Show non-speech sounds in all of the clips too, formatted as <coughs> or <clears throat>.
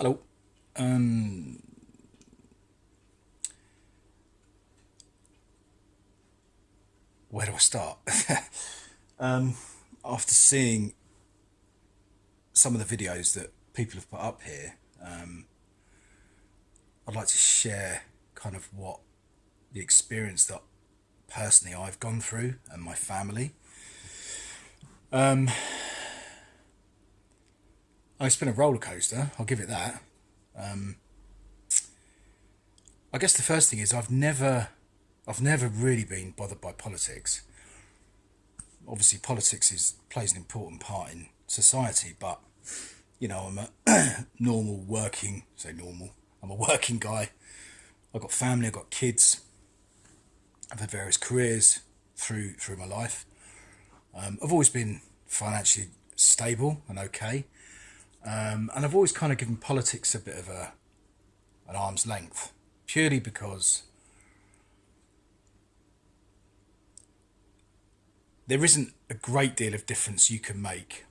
Hello. Um, where do I start? um, <laughs> after seeing some of the videos that people have put up here, um, I'd like to share kind of what the experience that personally I've gone through and my family. Um, it's been a roller coaster. I'll give it that. Um, I guess the first thing is I've never, I've never really been bothered by politics. Obviously, politics is plays an important part in society, but you know, I'm a <coughs> normal working, say normal. I'm a working guy. I've got family. I've got kids. I've had various careers through through my life. Um, I've always been financially stable and okay. Um, and I've always kind of given politics a bit of a an arm's length, purely because there isn't a great deal of difference you can make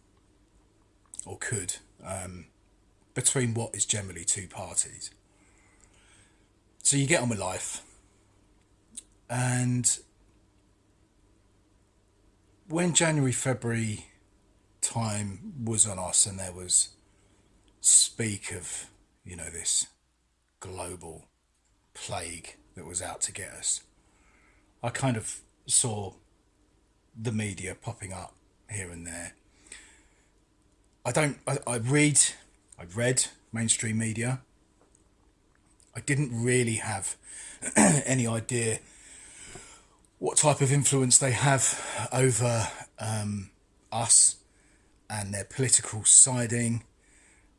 or could um, between what is generally two parties. So you get on with life, and when January, February time was on us, and there was speak of, you know, this global plague that was out to get us, I kind of saw the media popping up here and there. I don't, I, I read, I read mainstream media. I didn't really have <clears throat> any idea what type of influence they have over um, us and their political siding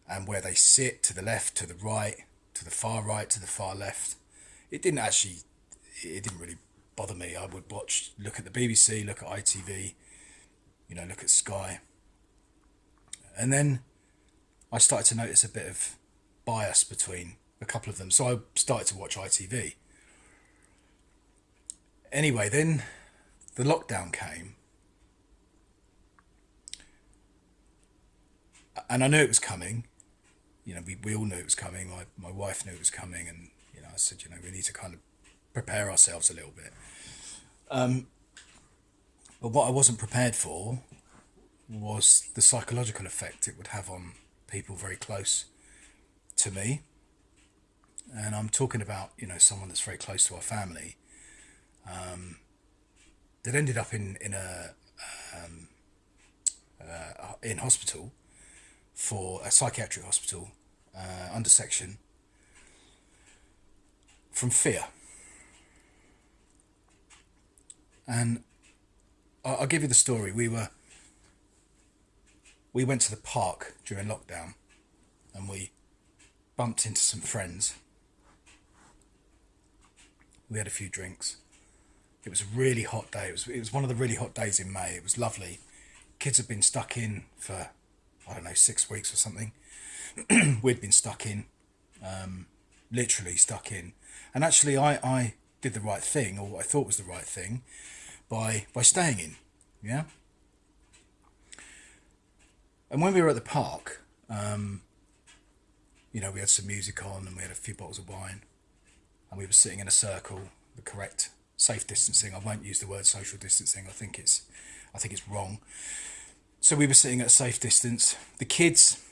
and where they sit to the left, to the right, to the far right, to the far left. It didn't actually, it didn't really bother me. I would watch, look at the BBC, look at ITV, you know, look at Sky. And then I started to notice a bit of bias between a couple of them. So I started to watch ITV. Anyway, then the lockdown came and I knew it was coming you know, we, we all knew it was coming. My, my wife knew it was coming. And, you know, I said, you know, we need to kind of prepare ourselves a little bit. Um, but what I wasn't prepared for was the psychological effect it would have on people very close to me. And I'm talking about, you know, someone that's very close to our family um, that ended up in, in a, um, uh, in hospital for a psychiatric hospital uh, under section from fear. And I'll give you the story. We were we went to the park during lockdown and we bumped into some friends. We had a few drinks. It was a really hot day. It was it was one of the really hot days in May. It was lovely. Kids had been stuck in for I don't know six weeks or something. <clears throat> we'd been stuck in, um, literally stuck in. And actually, I, I did the right thing, or what I thought was the right thing, by by staying in. Yeah. And when we were at the park, um, you know, we had some music on and we had a few bottles of wine, and we were sitting in a circle, the correct safe distancing. I won't use the word social distancing. I think it's, I think it's wrong. So we were sitting at a safe distance. The kids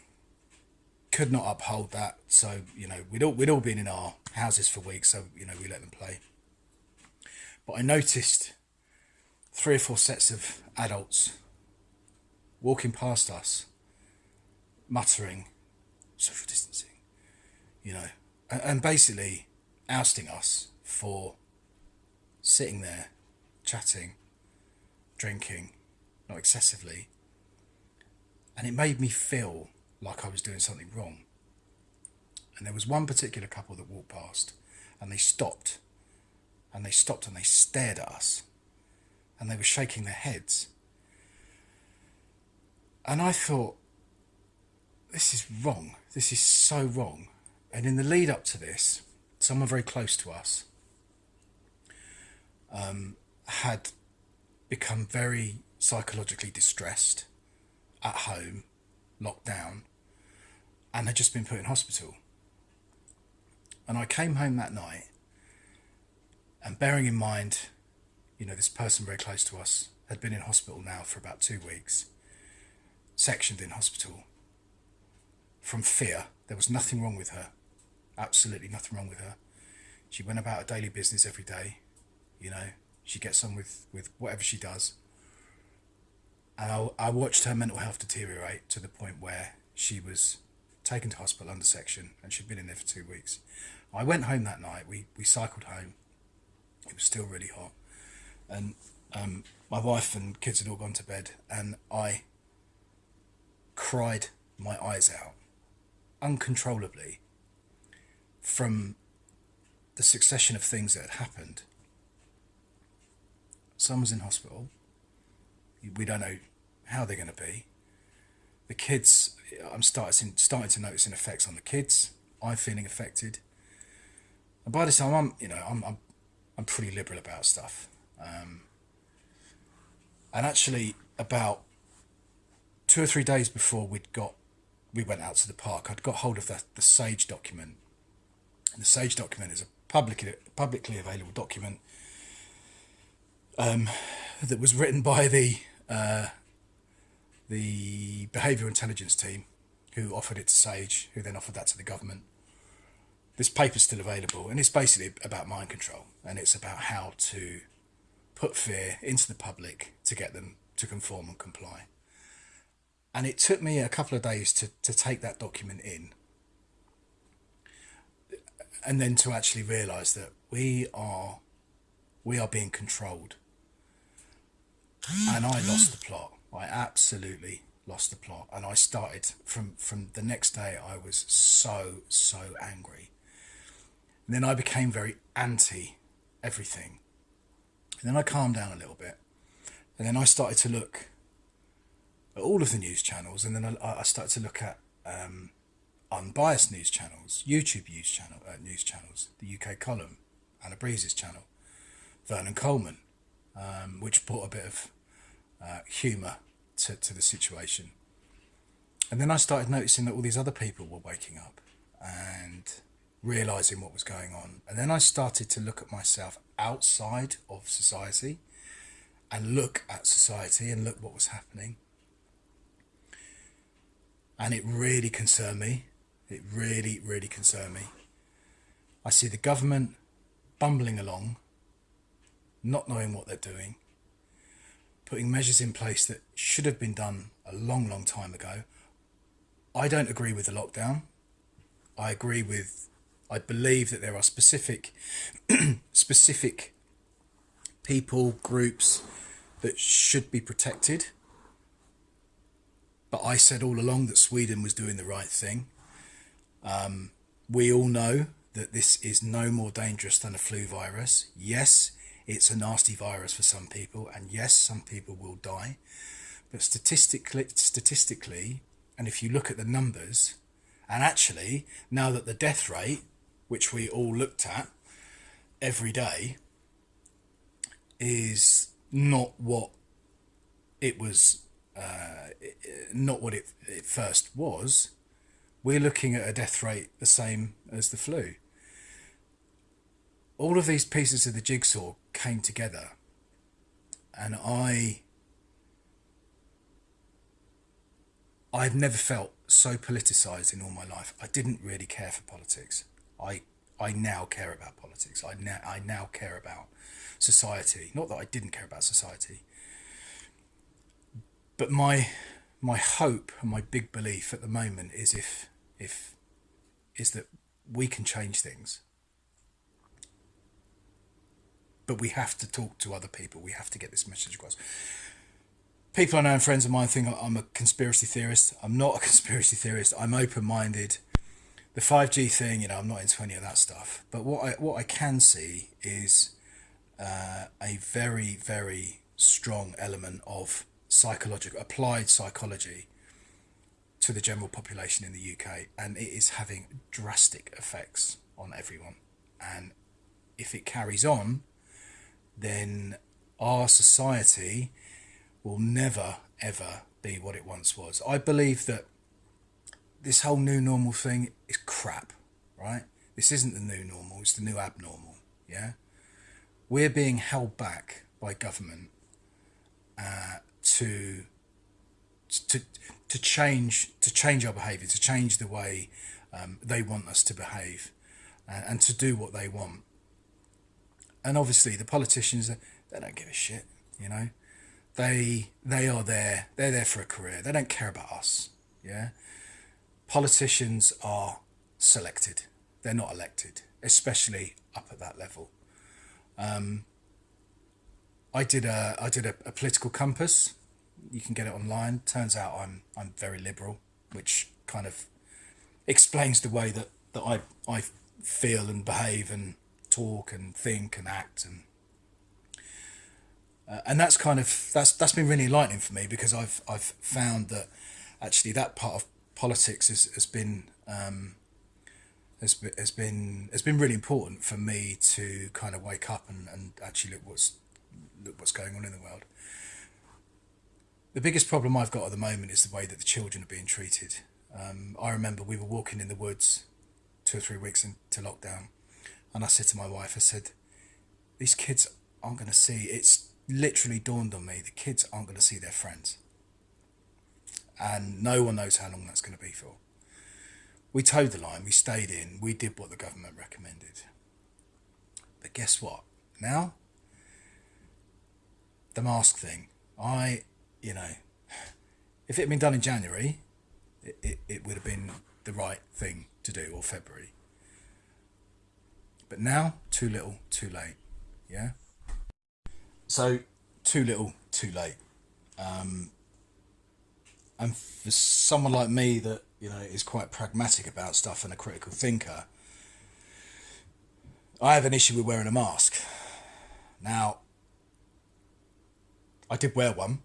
could not uphold that. So you know, we'd all we'd all been in our houses for weeks, so you know we let them play. But I noticed three or four sets of adults walking past us, muttering, social distancing, you know, and, and basically ousting us for sitting there, chatting, drinking, not excessively. And it made me feel like I was doing something wrong. And there was one particular couple that walked past and they stopped and they stopped and they stared at us and they were shaking their heads. And I thought, this is wrong. This is so wrong. And in the lead up to this, someone very close to us um, had become very psychologically distressed at home, locked down, and had just been put in hospital. And I came home that night, and bearing in mind, you know, this person very close to us had been in hospital now for about two weeks, sectioned in hospital from fear. There was nothing wrong with her, absolutely nothing wrong with her. She went about her daily business every day, you know, she gets on with, with whatever she does. And I, I watched her mental health deteriorate to the point where she was taken to hospital under section and she'd been in there for two weeks. I went home that night. We, we cycled home. It was still really hot. And um, my wife and kids had all gone to bed. And I cried my eyes out uncontrollably from the succession of things that had happened. Someone's in hospital. We don't know how they're going to be. The kids, I'm starting starting to notice an effects on the kids. I'm feeling affected. And by this time, I'm you know I'm I'm, I'm pretty liberal about stuff. Um, and actually, about two or three days before we'd got we went out to the park, I'd got hold of the, the Sage document. And the Sage document is a publicly publicly available document um, that was written by the uh, the behavioural intelligence team, who offered it to Sage, who then offered that to the government. This paper's still available, and it's basically about mind control, and it's about how to put fear into the public to get them to conform and comply. And it took me a couple of days to, to take that document in and then to actually realise that we are we are being controlled and I lost the plot. I absolutely lost the plot, and I started from from the next day. I was so so angry. And then I became very anti everything. And then I calmed down a little bit, and then I started to look at all of the news channels, and then I, I started to look at um, unbiased news channels, YouTube news channel uh, news channels, the UK column, Anna Brees's channel, Vernon Coleman, um, which brought a bit of uh, humour to, to the situation. And then I started noticing that all these other people were waking up and realizing what was going on. And then I started to look at myself outside of society and look at society and look what was happening. And it really concerned me. It really, really concerned me. I see the government bumbling along, not knowing what they're doing, putting measures in place that should have been done a long, long time ago. I don't agree with the lockdown. I agree with, I believe that there are specific, <clears throat> specific people, groups that should be protected. But I said all along that Sweden was doing the right thing. Um, we all know that this is no more dangerous than a flu virus. Yes, it's a nasty virus for some people, and yes, some people will die. But statistically, statistically, and if you look at the numbers, and actually, now that the death rate, which we all looked at every day, is not what it was, uh, not what it, it first was, we're looking at a death rate the same as the flu all of these pieces of the jigsaw came together and I I've never felt so politicized in all my life. I didn't really care for politics. I I now care about politics. I now I now care about society. Not that I didn't care about society. But my my hope and my big belief at the moment is if if is that we can change things but we have to talk to other people. We have to get this message across. People I know and friends of mine think I'm a conspiracy theorist. I'm not a <laughs> conspiracy theorist. I'm open minded. The 5G thing, you know, I'm not into any of that stuff. But what I, what I can see is uh, a very, very strong element of psychological, applied psychology to the general population in the UK. And it is having drastic effects on everyone. And if it carries on, then our society will never ever be what it once was. I believe that this whole new normal thing is crap, right? This isn't the new normal, it's the new abnormal, yeah? We're being held back by government uh, to to to change to change our behaviour, to change the way um, they want us to behave, uh, and to do what they want. And obviously, the politicians they don't give a shit, you know. They they are there. They're there for a career. They don't care about us. Yeah. Politicians are selected. They're not elected, especially up at that level. Um, I did a I did a, a political compass you can get it online. Turns out I'm I'm very liberal, which kind of explains the way that, that I I feel and behave and talk and think and act and uh, and that's kind of that's that's been really enlightening for me because I've I've found that actually that part of politics has, has been um, has, has been has been really important for me to kind of wake up and, and actually look what's look what's going on in the world. The biggest problem I've got at the moment is the way that the children are being treated. Um, I remember we were walking in the woods two or three weeks into lockdown, and I said to my wife, I said, these kids aren't going to see, it's literally dawned on me, the kids aren't going to see their friends. And no one knows how long that's going to be for. We toed the line, we stayed in, we did what the government recommended. But guess what? Now, the mask thing. I you know, if it had been done in January, it, it, it would have been the right thing to do, or February. But now, too little, too late. Yeah? So, too little, too late. Um, and for someone like me that, you know, is quite pragmatic about stuff and a critical thinker, I have an issue with wearing a mask. Now, I did wear one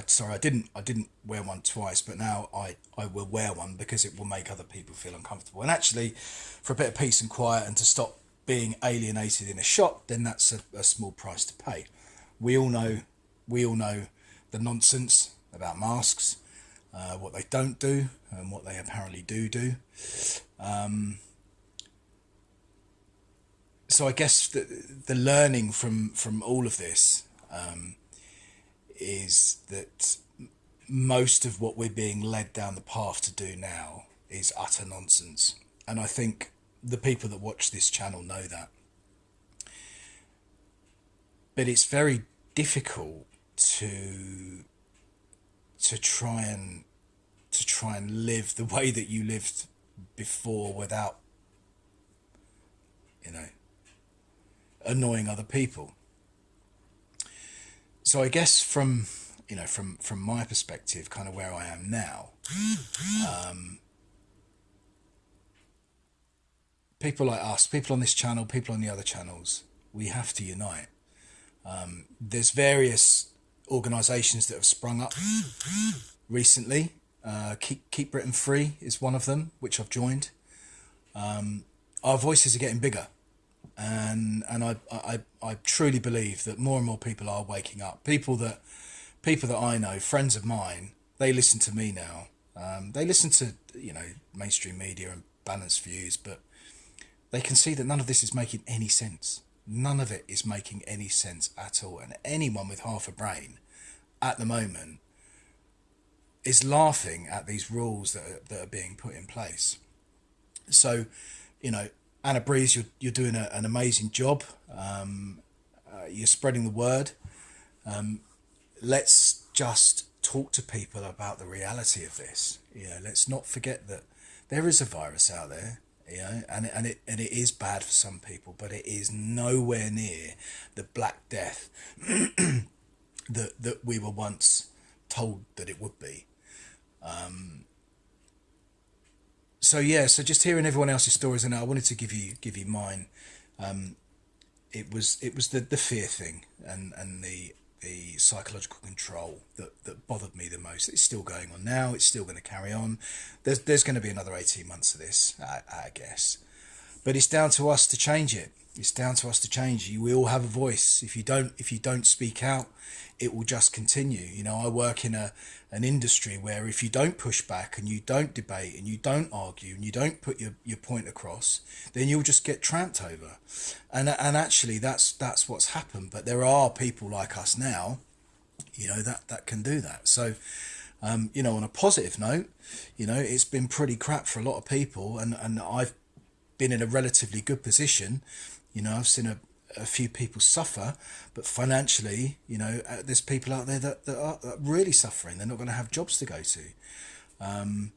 I, sorry, I didn't I didn't wear one twice, but now I, I will wear one because it will make other people feel uncomfortable. And actually, for a bit of peace and quiet and to stop being alienated in a shop, then that's a, a small price to pay. We all know we all know the nonsense about masks, uh, what they don't do, and what they apparently do do. Um, so I guess the, the learning from from all of this um, is that most of what we're being led down the path to do now is utter nonsense. And I think the people that watch this channel know that. But it's very difficult to to try and to try and live the way that you lived before without you know annoying other people so I guess from you know from from my perspective, kind of where I am now, um, people like us, people on this channel, people on the other channels, we have to unite. Um, there's various organisations that have sprung up recently. Uh, keep Keep Britain Free is one of them, which I've joined. Um, our voices are getting bigger and and I, I I truly believe that more and more people are waking up. People that people that I know, friends of mine, they listen to me now. Um, they listen to you know mainstream media and balanced views, but they can see that none of this is making any sense. None of it is making any sense at all. And anyone with half a brain, at the moment, is laughing at these rules that are, that are being put in place. So, you know, Anna Brees, you're, you're doing a, an amazing job. Um, uh, you're spreading the word. Um, let's just talk to people about the reality of this. You know, let's not forget that there is a virus out there. You know, and and it and it is bad for some people, but it is nowhere near the Black Death <clears throat> that that we were once told that it would be. Um, so yeah, so just hearing everyone else's stories, and I wanted to give you give you mine. Um, it was it was the the fear thing and and the the psychological control that, that bothered me the most. It's still going on now. It's still going to carry on. There's there's going to be another eighteen months of this, I, I guess, but it's down to us to change it. It's down to us to change. We all have a voice. If you don't, if you don't speak out, it will just continue. You know, I work in a an industry where if you don't push back and you don't debate and you don't argue and you don't put your, your point across, then you'll just get tramped over. And and actually that's that's what's happened. But there are people like us now, you know, that, that can do that. So um, you know, on a positive note, you know, it's been pretty crap for a lot of people and, and I've been in a relatively good position. You know, I've seen a, a few people suffer, but financially, you know, uh, there's people out there that, that are really suffering. They're not going to have jobs to go to. Um,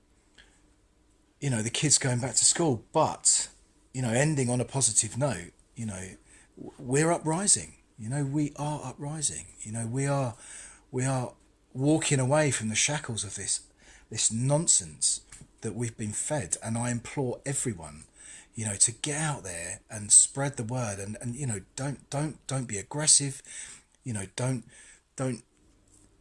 you know, the kids going back to school, but, you know, ending on a positive note, you know, we're uprising. You know, we are uprising. You know, we are, we are walking away from the shackles of this, this nonsense that we've been fed. And I implore everyone you know to get out there and spread the word and, and you know don't don't don't be aggressive you know don't don't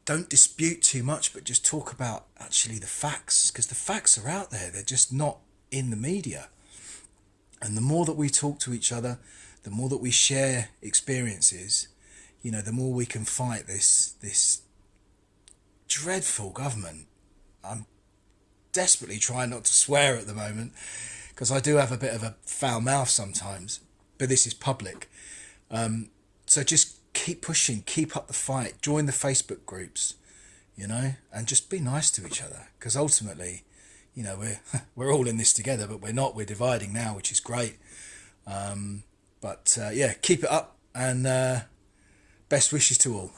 don't dispute too much but just talk about actually the facts because the facts are out there. They're just not in the media. And the more that we talk to each other the more that we share experiences you know the more we can fight this this dreadful government. I'm desperately trying not to swear at the moment because I do have a bit of a foul mouth sometimes, but this is public. Um, so just keep pushing, keep up the fight, join the Facebook groups, you know, and just be nice to each other because ultimately, you know, we're <laughs> we're all in this together, but we're not. We're dividing now, which is great. Um, but uh, yeah, keep it up and uh, best wishes to all.